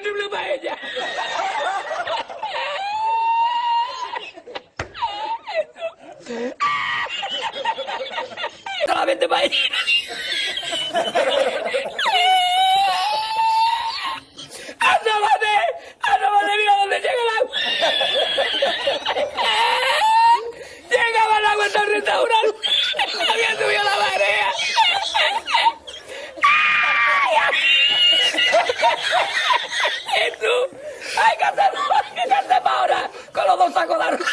terrible para ella. Solamente ¡Mira dónde llega el agua! ¡Llegaba el agua restaurante! ¡Había subido la marea! haciendo? Hay que hacer, hay que hacer ahora con los dos sacos de arroz.